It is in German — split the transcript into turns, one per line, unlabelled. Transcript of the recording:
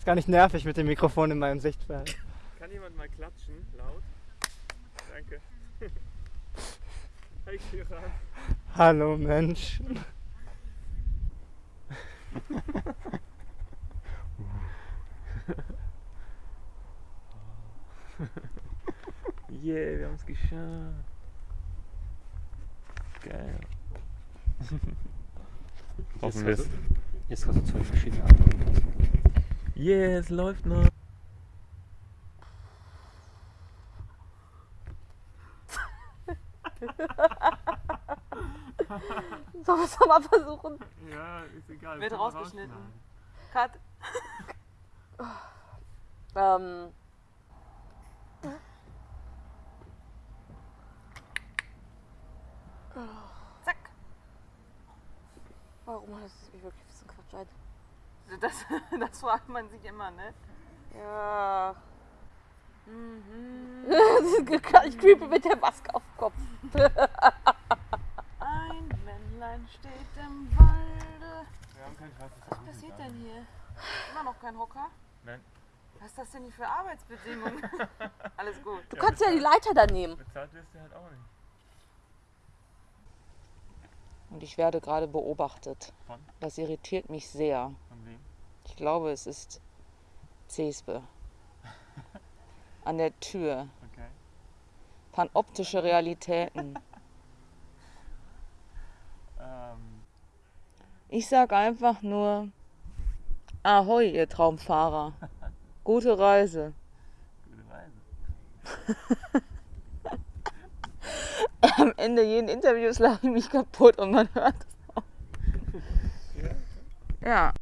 Ist gar nicht nervig mit dem Mikrofon in meinem Sichtfeld.
Kann jemand mal klatschen, laut? Danke. Hi Kiran.
Hallo Mensch.
Yeah, wir haben es geschafft. Geil. Hoffen wir es.
Jetzt kannst du zwei verschiedene Antworten
Yeah, es läuft noch.
Sollen wir es mal versuchen?
Ja, ist egal.
Wird rausgeschnitten. Cut. ähm. Zack. Warum hat es mich wirklich ein bisschen Quatsch ein?
Das, das fragt man sich immer, ne?
Ja.
Mhm.
ich creepe mit der Maske auf dem Kopf.
Ein Männlein steht im Walde.
Wir haben kein schwarzes
Was passiert denn hier? Immer noch kein Hocker?
Nein.
Was ist das denn hier für Arbeitsbedingungen? Alles gut.
Du kannst ja die Leiter da nehmen.
Bezahlt wirst du halt auch nicht.
Und ich werde gerade beobachtet.
Von?
Das irritiert mich sehr. Glaube, es ist Cespe. An der Tür.
Okay.
Panoptische Realitäten.
Ähm,
Ich sag einfach nur Ahoi, ihr Traumfahrer. Gute Reise.
gute Reise.
Am Ende jeden Interviews lache ich mich kaputt und man hört es auch. Ja.